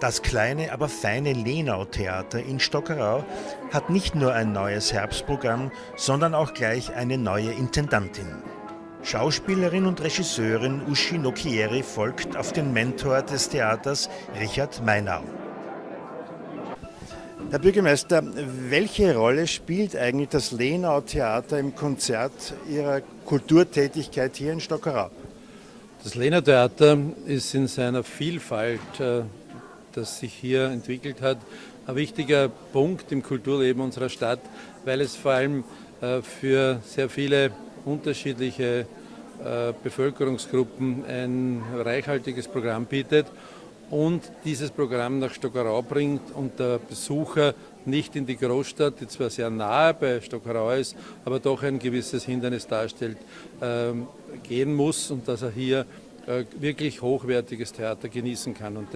Das kleine, aber feine Lenau-Theater in Stockerau hat nicht nur ein neues Herbstprogramm, sondern auch gleich eine neue Intendantin. Schauspielerin und Regisseurin Uschi Nokieri folgt auf den Mentor des Theaters, Richard Meinau. Herr Bürgermeister, welche Rolle spielt eigentlich das Lenau Theater im Konzert Ihrer Kulturtätigkeit hier in Stockerau? Das Lenau Theater ist in seiner Vielfalt, äh, das sich hier entwickelt hat, ein wichtiger Punkt im Kulturleben unserer Stadt, weil es vor allem äh, für sehr viele unterschiedliche äh, Bevölkerungsgruppen ein reichhaltiges Programm bietet und dieses Programm nach Stockerau bringt und der Besucher nicht in die Großstadt, die zwar sehr nahe bei Stockerau ist, aber doch ein gewisses Hindernis darstellt, ähm, gehen muss und dass er hier äh, wirklich hochwertiges Theater genießen kann.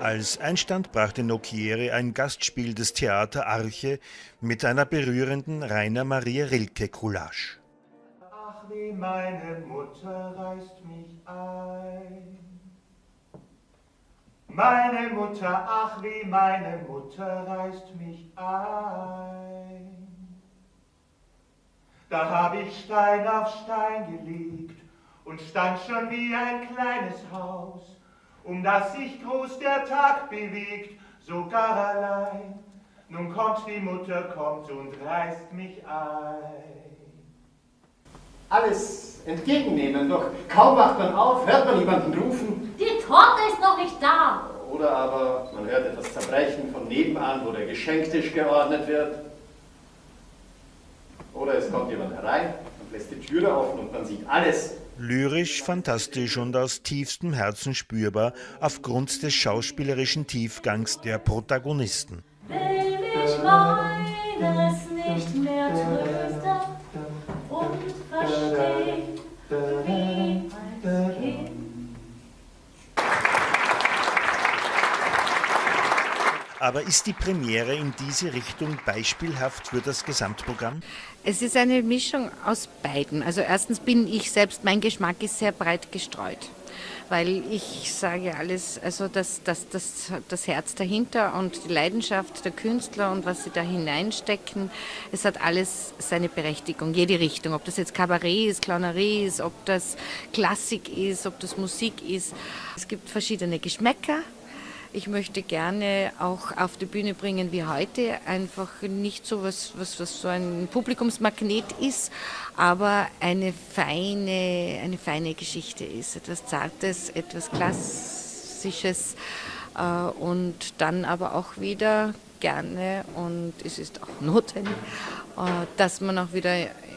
Als Einstand brachte Nokiere ein Gastspiel des Theater Arche mit einer berührenden Rainer Maria Rilke Coulage. Ach, wie meine Mutter reißt mich ein. Meine Mutter, ach, wie meine Mutter reißt mich ein. Da hab ich Stein auf Stein gelegt und stand schon wie ein kleines Haus um das sich groß der Tag bewegt, sogar allein. Nun kommt die Mutter, kommt und reißt mich ein. Alles entgegennehmen, doch kaum wacht man auf, hört man jemanden rufen. Die Torte ist noch nicht da. Oder aber man hört etwas zerbrechen von nebenan, wo der Geschenktisch geordnet wird. Oder es kommt jemand herein und lässt die Türe offen und man sieht alles Lyrisch, fantastisch und aus tiefstem Herzen spürbar aufgrund des schauspielerischen Tiefgangs der Protagonisten. Will mich meines nicht mehr trösten Aber ist die Premiere in diese Richtung beispielhaft für das Gesamtprogramm? Es ist eine Mischung aus beiden. Also erstens bin ich selbst, mein Geschmack ist sehr breit gestreut weil ich sage alles, also das, das, das, das Herz dahinter und die Leidenschaft der Künstler und was sie da hineinstecken, es hat alles seine Berechtigung, jede Richtung, ob das jetzt Kabarett ist, Clownerie ist, ob das Klassik ist, ob das Musik ist. Es gibt verschiedene Geschmäcker ich möchte gerne auch auf die Bühne bringen wie heute, einfach nicht so was, was, was so ein Publikumsmagnet ist, aber eine feine, eine feine Geschichte ist, etwas Zartes, etwas Klassisches äh, und dann aber auch wieder gerne und es ist auch notwendig, äh, dass man auch wieder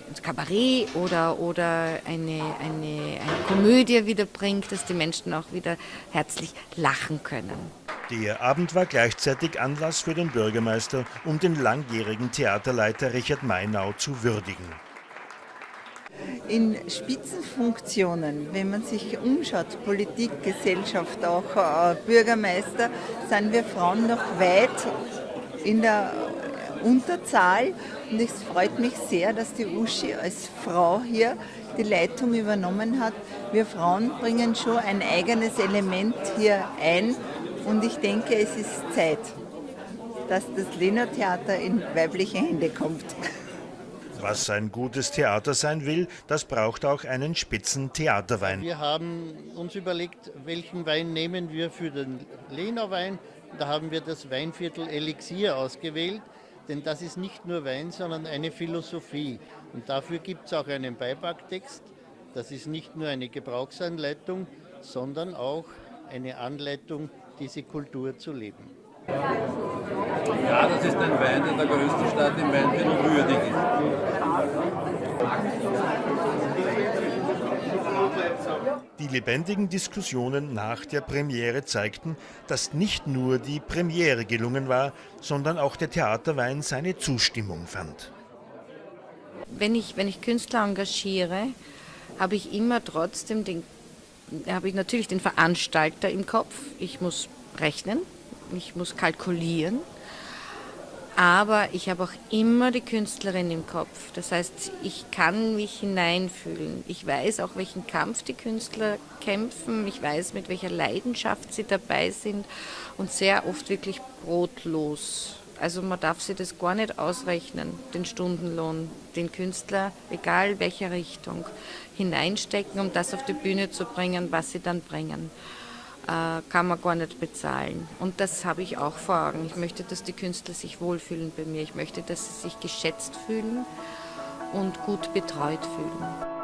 ins Kabarett oder, oder eine, eine, eine Komödie wieder bringt, dass die Menschen auch wieder herzlich lachen können. Der Abend war gleichzeitig Anlass für den Bürgermeister, um den langjährigen Theaterleiter Richard Mainau zu würdigen. In Spitzenfunktionen, wenn man sich umschaut, Politik, Gesellschaft, auch äh, Bürgermeister, sind wir Frauen noch weit in der Unterzahl. Und es freut mich sehr, dass die Uschi als Frau hier die Leitung übernommen hat. Wir Frauen bringen schon ein eigenes Element hier ein und ich denke, es ist Zeit, dass das Lena Theater in weibliche Hände kommt. Was ein gutes Theater sein will, das braucht auch einen spitzen Theaterwein. Wir haben uns überlegt, welchen Wein nehmen wir für den Lena Wein. Da haben wir das Weinviertel Elixier ausgewählt, denn das ist nicht nur Wein, sondern eine Philosophie. Und dafür gibt es auch einen Beipacktext. Das ist nicht nur eine Gebrauchsanleitung, sondern auch eine Anleitung diese Kultur zu leben. Ja, das ist ein Wein, der der größten Stadt im Weinviertel würdig ist. Die lebendigen Diskussionen nach der Premiere zeigten, dass nicht nur die Premiere gelungen war, sondern auch der Theaterwein seine Zustimmung fand. Wenn ich, wenn ich Künstler engagiere, habe ich immer trotzdem den habe ich natürlich den Veranstalter im Kopf. Ich muss rechnen, ich muss kalkulieren. Aber ich habe auch immer die Künstlerin im Kopf. Das heißt, ich kann mich hineinfühlen. Ich weiß auch, welchen Kampf die Künstler kämpfen. Ich weiß, mit welcher Leidenschaft sie dabei sind und sehr oft wirklich brotlos. Also man darf sich das gar nicht ausrechnen, den Stundenlohn, den Künstler, egal welcher Richtung, hineinstecken, um das auf die Bühne zu bringen, was sie dann bringen. Äh, kann man gar nicht bezahlen. Und das habe ich auch vor Augen. Ich möchte, dass die Künstler sich wohlfühlen bei mir. Ich möchte, dass sie sich geschätzt fühlen und gut betreut fühlen.